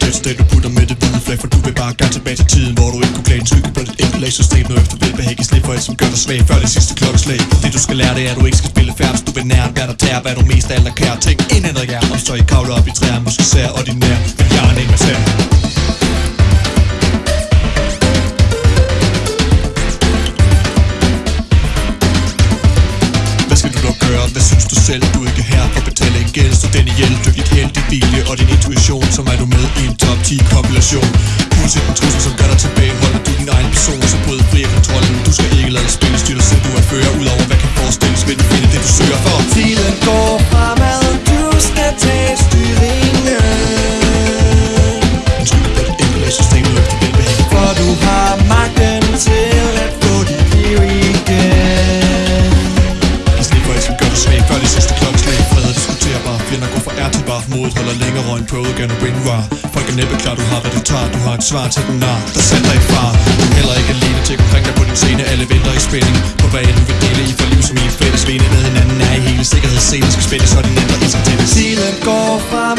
tæt du putter med det hvide flag For du vil bare gerne tilbage til tiden Hvor du ikke kunne klage en skygge på dit enkelt system Nu efter velbehag i slip for alt som gør dig svag Før det sidste klokkeslag. Det du skal lære det er at du ikke skal spille færds Du vil nære hvad der tærer Hvad du mest af alt er kær. Tænk indændret jer ja. Om så I kavler op i træer Måske sær og din nær Men jeg er en massær Hvad synes du selv, du ikke er her for at betale en gæld Så den ihjel, dyk ikke helt i hvile Og din intuition, som er du med i en top 10 kompilation Uanset en trussel, som gør dig tilbage. Holder du din egen person, så bryd fri af kontrollen. Du skal ikke lade spille, styr dig selv Du er fører. Udover hvad kan forestilles Vil du finde det, du søger for? Tiden går diskuterbar er går fra til bar Modet holder længere end prøvet gerne og war Folk er næppe klar, du har hvad du tager Du har et svar til den nar Der sætter i far. Du er heller ikke alene til omkring dig på din scene. Alle venter i spænding På hvad end du vil dele i for liv som i et fælles vene Med hinanden er i hele sikkerhedsscenen Skal spændes, så den ændrer i sig til det Tiden går frem